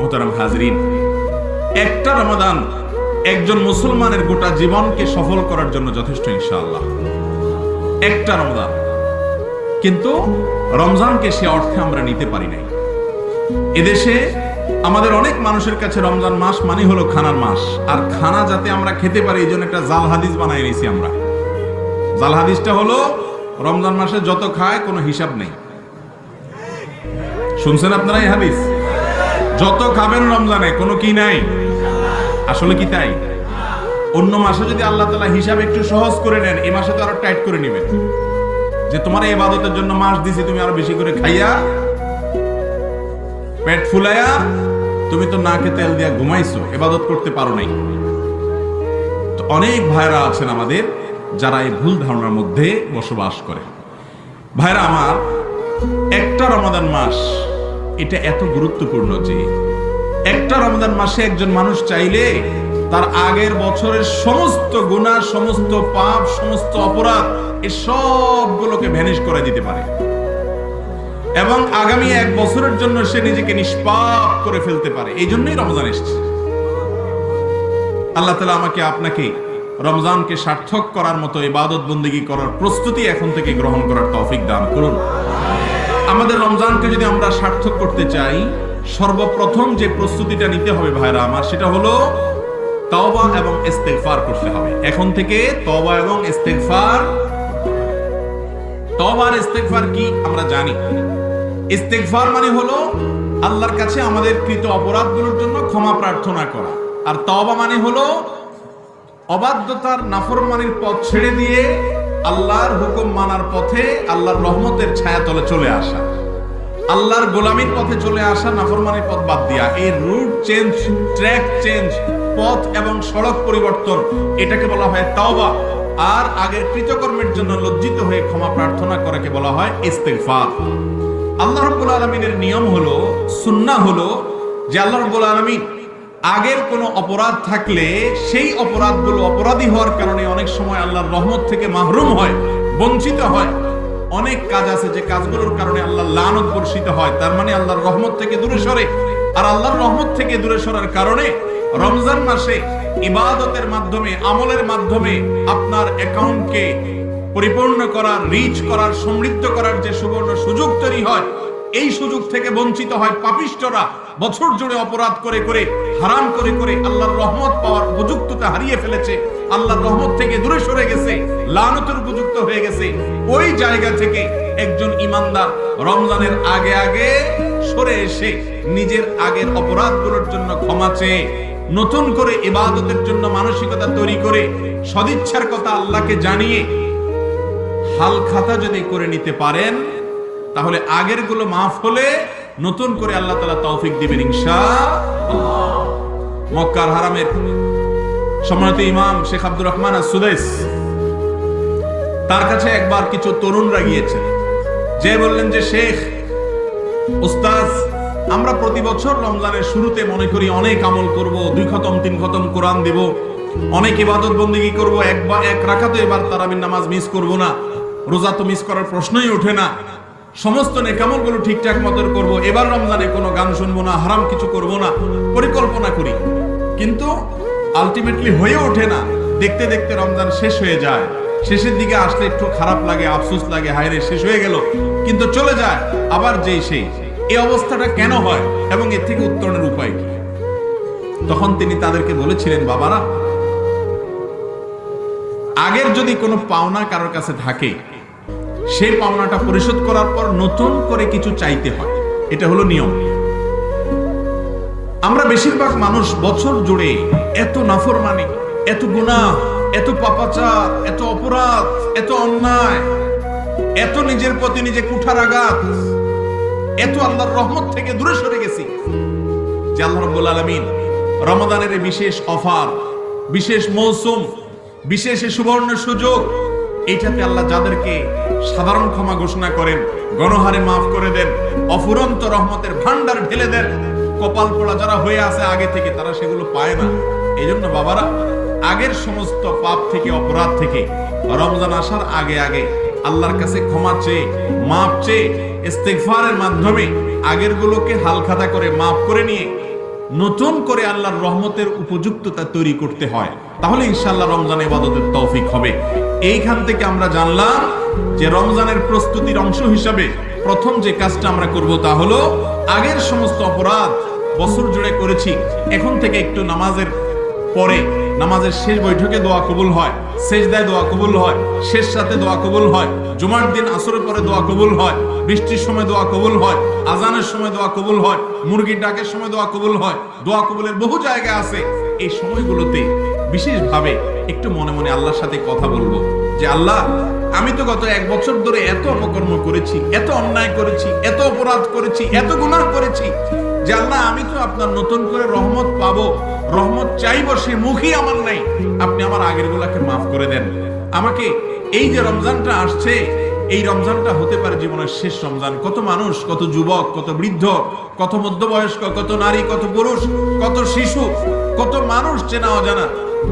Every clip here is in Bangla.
মোহতারাম হাজরিন, একটা রমাদান একজন মুসলমানের গোটা জীবনকে সফল করার জন্য যথেষ্ট, ইনশাআল্লাহ। একটা রমজান কিন্তু রমজানকে সে অর্থে আমরা নিতে পারি নাই। এদেশে আমাদের অনেক মানুষের কাছে রমজান মাস মানে হলো খানার মাস। আর খানা যাতে আমরা খেতে পারি এই জন্য একটা জাল হাদিস বানাই নিয়েছি আমরা। জাল হাদিসটা হলো, রমজান মাসে যত খায় কোনো হিসাব নেই। শুনছেন আপনারা এই হাদিস? যত খাবেন রমজানে, কোনো কি নাই? আসলে কি তাই? অন্য মাসে যদি আল্লাহ তালা হিসাব একটু সহজ করে নেন এই মাসে তো আরও টাইট করে নেবেন। যে তোমার এই ইবাদতের জন্য মাস দিছি, তুমি আরও বেশি করে খাইয়া, পেট ফুলাইয়া, তুমি তো নাকে তেল দিয়া ঘুমাইছো এবাদত করতে পারো নাই। তো অনেক ভাইরা আছেন আমাদের, যারা এই ভুল ধারণার মধ্যে বসবাস করে। ভাইরা আমার, একটা রমাদান মাস এটা এত গুরুত্বপূর্ণ যে একটা রমজান মাসে একজন মানুষ চাইলে তার আগের বছরের সমস্ত গুণা সমস্ত পাপ, সমস্ত অপরাধ এই সবগুলোকে ভ্যানিশ করে দিতে পারে। এবং আগামী এক বছরের জন্য সে নিজেকে নিষ্পাপ করে ফেলতে পারে। এই জন্যই রমজান এসছে। আল্লাহ তালা আমাকে আপনাকে রমজানকে সার্থক করার মতো ইবাদত বন্দিগি করার প্রস্তুতি এখন থেকে গ্রহণ করার তৌফিক দান করুন। আমাদের রমজানকে যদি আমরা সার্থক করতে চাই, সর্বপ্রথম যে প্রস্তুতিটা নিতে হবে ভাইরা আমার, সেটা হলো তওবা এবং ইস্তেগফার করতে হবে। এখন থেকে তওবা এবং ইস্তেগফার, তওবা আর ইস্তেগফার কি আমরা জানি? ইস্তেগফার মানে হলো আল্লাহর কাছে আমাদের কৃত অপরাধগুলোর জন্য ক্ষমা প্রার্থনা করা। আর তওবা মানে হলো অবাধ্যতার নাফরমানির পথ ছেড়ে দিয়ে আল্লাহর হুকুম মানার পথে আল্লাহর রহমতের ছায়া তলে চলে আসা। আল্লাহর গোলামীর পথে চলে আসা নাফরমানির পথ বাদ দিয়া। এই রুট চেঞ্জ ট্র্যাক চেঞ্জ পথ এবং সড়ক পরিবর্তন, এটাকে বলা হয় তাওবা। আর আগের কৃতকর্মের জন্য লজ্জিত হয়ে ক্ষমা প্রার্থনা করাকে বলা হয় ইস্তেগফার। আল্লাহ রাব্বুল আলামিনের নিয়ম হলো, সুন্নাহ হলো যে আল্লাহ রাব্বুল আলামিন আগের কোনো অপরাধ থাকলে সেই অপরাধগুলো অপরাধী হওয়ার কারণে অনেক সময় আল্লাহর রহমত থেকে মাহরুম হয়, বঞ্চিত হয়। অনেক কাজ আছে যে কাজগুলোর কারণে আল্লাহ লানত বর্ষিত হয়, তার মানে আল্লাহর রহমত থেকে দূরে সরে। আর আল্লাহর রহমত থেকে দূরে সরার কারণে রমজান মাসে ইবাদতের মাধ্যমে, আমলের মাধ্যমে আপনার অ্যাকাউন্টকে পরিপূর্ণ করার রিচ করার, সমৃদ্ধ করার যে সুবর্ণ সুযোগ তৈরি হয় এই সুযোগ থেকে বঞ্চিত হয় পাপিষ্টরা। বছর জুড়ে অপরাধ করে করে, হারাম করে করে আল্লাহর রহমত পাওয়ার উপযুক্ততা হারিয়ে ফেলেছে। আল্লাহর রহমত থেকে দূরে সরে গেছে, লানতের উপযুক্ত হয়ে গেছে। ওই জায়গা থেকে একজন ইমানদার রমজানের আগে আগে সরে এসে নিজের আগের অপরাধগুলোর জন্য ক্ষমা চেয়ে, নতুন করে ইবাদতের জন্য মানসিকতা তৈরি করে, সদিচ্ছার কথা আল্লাহকে জানিয়ে হাল খাতা যদি করে নিতে পারেন তাহলে আগেরগুলো মাফ হলে নতুন করে আল্লাহ তালা তৌফিক দিবেন ইনশা মক্কার হারামের সম্মানিত ইমাম শেখ আব্দুর রহমান সুদেশ তার কাছে একবার কিছু তরুণরা গিয়েছেন। যে বললেন যে, শেখ উস্তাজ আমরা প্রতি বছর রমজানের শুরুতে মনে করি অনেক আমল করব, দুই খতম, তিন খতম কোরআন দিব, অনেক ইবাদত বন্দিগি করব একবার এক রাখাতে এবার তারাবির নামাজ মিস করব না, রোজা তো মিস করার প্রশ্নই ওঠে না। সমস্ত নেকামলগুলো ঠিকঠাক মতো করব। এবার রমজানে কোনো গান শুনব না, হারাম কিছু করব না, পরিকল্পনা করি। কিন্তু আলটিমেটলি হয়ে ওঠে না। দেখতে দেখতে রমজান শেষ হয়ে যায়। শেষের দিকে আসলে একটু খারাপ লাগে, আফসোস লাগে, হায়রে শেষ হয়ে গেল। কিন্তু চলে যায়, আবার যেই সেই। এই অবস্থাটা কেন হয় এবং এর থেকে উত্তরণের উপায় কি? তখন তিনি তাদেরকে বলেছিলেন, বাবারা, আগের যদি কোনো পাওনা কারোর কাছে থাকে সেই পাওনাটা পরিশোধ করার পর নতুন করে কিছু চাইতে হয়। এটা হলো নিয়ম। আমরা বেশিরভাগ মানুষ বছর জুড়ে এত নাফরমানি, এত গুনাহ, এত পাপাচার, এত অপরাধ, এত অন্যায়, এত নিজের প্রতি নিজে কুঠার আঘাত, এত আল্লাহর রহমত থেকে দূরে সরে গেছি। যে আল্লাহ রব্বুল আলমিন রমাদানের বিশেষ অফার, বিশেষ মৌসুম, বিশেষ সুবর্ণ সুযোগ এইটাতে আল্লাহ যাদেরকে সাধারণ ক্ষমা ঘোষণা করেন, গণহারে মাফ করে দেন, অফুরন্ত রহমতের ভান্ডার ঢেলে দেন, কপাল পোড়া যারা হয়ে আছে আগে থেকে তারা সেগুলো পায় না। এই জন্য বাবারা, আগের সমস্ত পাপ থেকে, অপরাধ থেকে রমজান আসার আগে আগে আল্লাহর কাছে ক্ষমা চেয়ে, মাপ চেয়ে, ইস্তেগফারের মাধ্যমে আগের গুলোকে হালখাতা করে মাফ করে নিয়ে নতুন করে আল্লাহর রহমতের উপযুক্ততা তৈরি করতে হয়। তাহলে ইনশাল্লাহ রমজান ইবাদতের তৌফিক হবে। এইখান থেকে আমরা জানলাম যে রমজানের প্রস্তুতির অংশ হিসাবে প্রথম যে কাজটা আমরা করব তা হলো আগের সমস্ত অপরাধ বছর জুড়ে করেছি। এখন থেকে একটু নামাজের পরে নামাজের শেষ বৈঠকে দোয়া কবুল হয় শেষ দেয় দোয়া কবুল হয়, শেষ সাথে দোয়া কবুল হয়, জুমার দিন আসরের পরে দোয়া কবুল হয়, বৃষ্টির সময় দোয়া কবুল হয়, আজানের সময় দোয়া কবুল হয়, মুরগির ডাকের সময় দোয়া কবুল হয়, দোয়া কবুলের বহু জায়গা আছে। এই সময়গুলোতে বিশেষভাবে একটু মনে মনে আল্লাহর সাথে কথা বলব যে, আল্লাহ, আমি তো গত এক বছর ধরে এত অপকর্ম করেছি, এত অন্যায় করেছি, এত অপরাধ করেছি, এত গুনাহ করেছি যে, আল্লাহ, আমি তো আপনার নতুন করে রহমত পাবো। রহমত চাইব সে মুখই আমার নাই। আপনি আমার আগের গুলাকে মাফ করে দেন। আমাকে এই যে রমজানটা আসছে, এই রমজানটা হতে পারে জীবনের শেষ রমজান। কত মানুষ, কত যুবক, কত বৃদ্ধ, কত মধ্যবয়স্ক, কত নারী, কত পুরুষ, কত শিশু, কত মানুষ চেনা অজানা।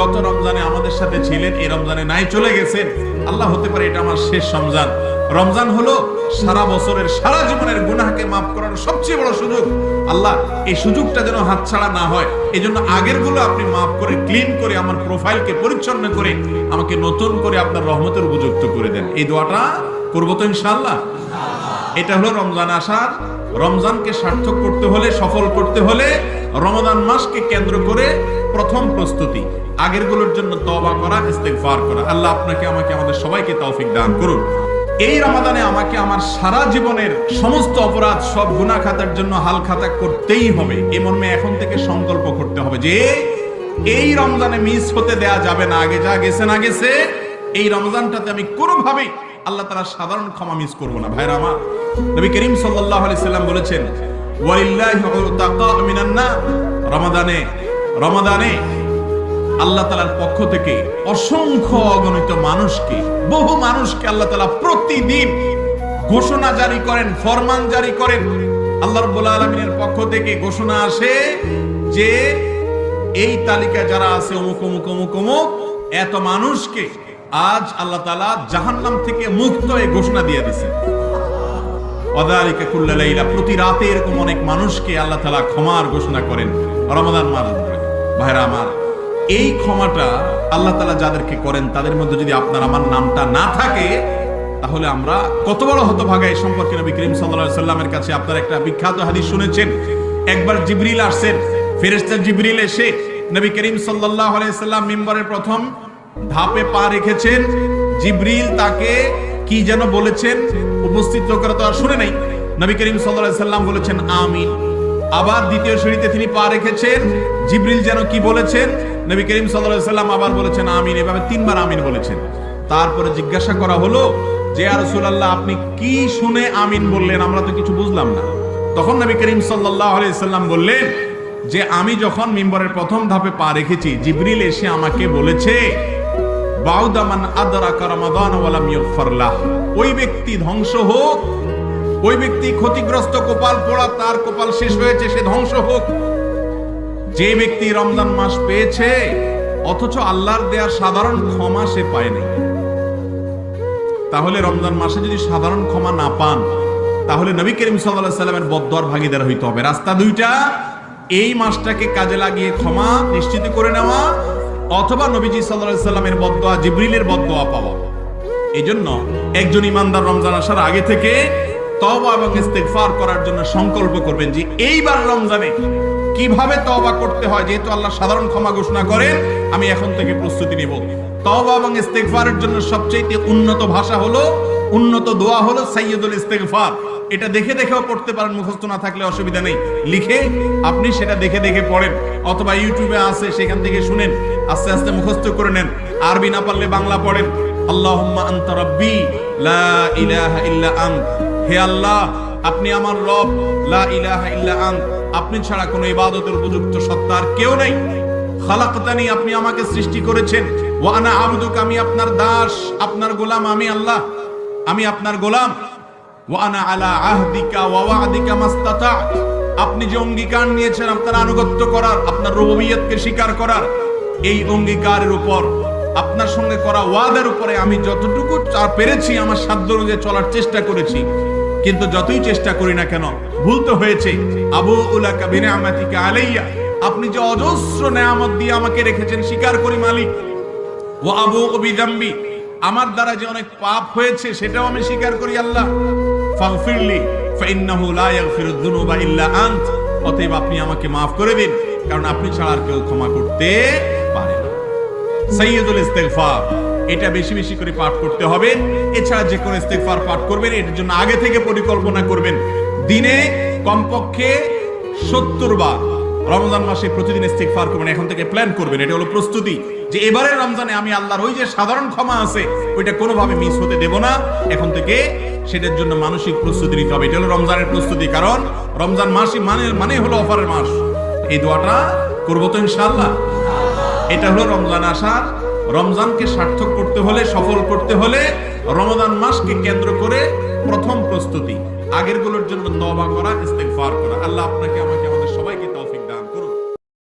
গত রমজানে আমাদের সাথে ছিলেন, এই রমজানে নাই চলে গেছেন। আল্লাহ হতে পারে এটা আমার শেষ রমজান। রমজান হলো সারা বছরের, সারা জীবনের গুনাহকে মাফ করার সবচেয়ে বড় সুযোগ আল্লাহ, এই সুযোগটা যেন হাতছাড়া না হয়। এই জন্য আগেরগুলো আপনি মাফ করে ক্লিন করে, আমার প্রোফাইলকে পরিচ্ছন্ন করে, আমাকে নতুন করে আপনার রহমতের উপযুক্ত করে দেন। এই দোয়াটা করব তো ইনশাআল্লাহ? এটা হলো রমজান আসার। রমজানকে সার্থক করতে হলে, সফল করতে হলে রমজান মাসকে কেন্দ্র করে প্রথম প্রস্তুতি। আগেরগুলোর জন্য তবা করা, ইস্তেগফার করা। আল্লাহ আপনাকে, আমাকে, আমাদের সবাইকে তৌফিক দান করুন। এই রমাদানে আমাকে আমার সারা জীবনের সমস্ত অপরাধ সব গুনাহ খাতার জন্য হাল খাতা করতেই হবে। এ মর্মে এখন থেকে সংকল্প করতে হবে যে, এই রমজানে মিস হতে দেয়া যাবে না। আগে যা গেছে না গেছে, এই রমজানটাতে আমি কোনোভাবেই আল্লাহ তারা সাধারণ ক্ষমা মিস করব না। ভাইরা আমার, নবী করিম সাল্লাম বলেছেন রমাদানে রমাদানে আল্লাহ তালার পক্ষ থেকে অসংখ্য অগণিত মানুষকে, বহু মানুষকে আল্লাহ তালা প্রতিদিন ঘোষণা জারি করেন, ফরমান জারি করেন। আল্লাহ রব্বুল আলমিনের পক্ষ থেকে ঘোষণা আসে যে এই তালিকায় যারা আছে অমুক অমুক অমুক অমুক, এত মানুষকে আজ আল্লাহ তালা জাহান্নাম থেকে মুক্ত এই ঘোষণা দিয়ে দিছে ওয়াদালিকা কুল্লা লাইলা, প্রতি রাতে এরকম অনেক মানুষকে আল্লাহ তালা ক্ষমার ঘোষণা করেন। রমাদান মাস ভাইরা আমার এই ক্ষমাটা আল্লাহ তালা যাদেরকে করেন, তাদের মধ্যে যদি আপনার আমার নামটা না থাকে, তাহলে আমরা কত বড় হতভাগা এই সম্পর্কে নবী করিম সাল্লাল্লাহু সাল্লামের কাছে আপনার একটা বিখ্যাত হাদিস শুনেছেন। একবার জিবরিল আসছেন, ফেরেশতা জিবরিল এসে নবী করিম সাল্লাল্লাহু আলাইহি সাল্লাম মিম্বরের প্রথম ধাপে পা রেখেছেন। জিবরিল তাকে কি যেন বলেছেন, উপস্থিত লোকেরা তো আর শুনে নাই। নবী করিম আলাইহি সাল্লাম বলেছেন, আমিন। আবার দ্বিতীয় সিঁড়িতে তিনি পা রেখেছেন। জিবরিল যেন কি বলেছেন? নবী করিম সাল্লাম আবার বলেছেন, আমিন। এভাবে তিনবার আমিন বলেছেন। তারপরে জিজ্ঞাসা করা হলো যে আর রাসূলুল্লাহ, আপনি কি শুনে আমিন বললেন? আমরা তো কিছু বুঝলাম না। তখন নবী করিম সাল্লাম বললেন যে, আমি যখন মিম্বরের প্রথম ধাপে পা রেখেছি, জিবরিল এসে আমাকে বলেছে বাউদামান আদরাকা রমাদান ওয়ালাম ওই ব্যক্তি ধ্বংস হোক ওই ব্যক্তি ক্ষতিগ্রস্ত কপাল পোড়া, তার কপাল শেষ হয়েছে, সে ধ্বংস হোক। যে ব্যক্তি রমজান মাস পেয়েছে, অথচ আল্লাহর দেয়া সাধারণ ক্ষমা সে পায়নি। তাহলে রমজান মাসে যদি সাধারণ ক্ষমা না পান, তাহলে নবী করিম সাল্লাল্লাহু সাল্লামের বদ্দর ভাগিদার হইতে হবে। রাস্তা দুইটা, এই মাসটাকে কাজে লাগিয়ে ক্ষমা নিশ্চিত করে নেওয়া, অথবা নবীজি সাল্লাল্লাহু সাল্লামের বদদোয়া, জিবরিলের বদদোয়া পাওয়া। এই জন্য একজন ইমানদার রমজান আসার আগে থেকে তওবা এবং ইস্তেগফার করার জন্য সংকল্প করবেন যে এইবার রমজানে কীভাবে তওবা করতে হয়, যেহেতু আল্লাহ সাধারণ ক্ষমা ঘোষণা করেন, আমি এখন থেকে প্রস্তুতি নিব। তওবা এবং ইস্তেগফারের জন্য সবচেয়ে উন্নত ভাষা হলো, উন্নত দোয়া হলো সাইয়্যিদুল ইস্তেগফার। এটা দেখে দেখেও পড়তে পারেন, মুখস্থ না থাকলে অসুবিধা নেই। লিখে আপনি সেটা দেখে দেখে পড়েন, অথবা ইউটিউবে আছে, সেখান থেকে শুনেন, আস্তে আস্তে মুখস্থ করে নেন। আরবি না পারলে বাংলা পড়েন, আল্লাহুম্মা আনতা রাব্বি, লা ইলাহা ইল্লা আন্ত হে আল্লাহ, আপনি আমার রব, লা ইলাহা ইল্লা আন্ত আপনি ছাড়া কোনো ইবাদতের উপযুক্ত সত্তা আর কেউ নাই। খালাকতানি, আপনি আমাকে সৃষ্টি করেছেন। ওয়া আনা আবদুক, আমি আপনার দাস, আপনার গোলাম, আমি আল্লাহ। আমি আপনার গোলাম। ওয়া আনা আলা আহদিকা ওয়া ওয়াদিকা মাস্তাতা। আপনি যে অঙ্গীকার নিয়েছেন, আপনার আনুগত্য করার, আপনার রুবুবিয়তকে স্বীকার করার, এই অঙ্গীকারের উপর, আপনার সঙ্গে করা ওয়াদের উপরে আমি যতটুকু পেরেছি, আমার সাধ্য অনুযায়ী চলার চেষ্টা করেছি। কিন্তু যতই চেষ্টা করি না কেন, ভুল তো হয়েছে। আবু উলাকা বিনিআমাতিকা আলাইয়া, আপনি যে অজস্র নেয়ামত দিয়ে আমাকে রেখেছেন স্বীকার করি মালিক। ও আবু অবিদাম্বি আমার দ্বারা যে অনেক পাপ হয়েছে, সেটাও আমি স্বীকার করি আল্লাহ। ফাগফিরলি, ফাইন্নাহু লা ইয়াগফিরুদ যুনুবা ইল্লা আনত। অতএব আপনি আমাকে maaf করে দিন, কারণ আপনি ছাড়া আর কেউ ক্ষমা করতে পারে না। সাইয়্যিদুল ইস্তেগফার। এটা বেশি বেশি করে পাঠ করতে হবে। এছাড়া যে কোনো ইস্তেগফার পাঠ করবেন এটার জন্য আগে থেকে পরিকল্পনা করবেন। দিনে কমপক্ষে সত্তর বার রমজান মাসে প্রতিদিন ইস্তেগফার করবেন, এখন থেকে প্ল্যান করবেন। এটা হলো প্রস্তুতি যে এবারে রমজানে আমি আল্লাহর ওই যে সাধারণ ক্ষমা আছে, ওইটা কোনোভাবে মিস হতে দেব না। এখন থেকে সেটার জন্য মানসিক প্রস্তুতি নিতে হবে। এটা হলো রমজানের প্রস্তুতি, কারণ রমজান মাসই মানে মানে হলো অফারের মাস। এই দোয়াটা করব তো ইনশাআল্লাহ। এটা হলো রমজান আসার রমজানকে সার্থক করতে হলে, সফল করতে হলে রমজান মাসকে কেন্দ্র করে প্রথম প্রস্তুতি। আগেরগুলোর জন্য তবা করা ইস্তেক করা। আল্লাহ আপনাকে, আমাকে, আমাদের সবাইকে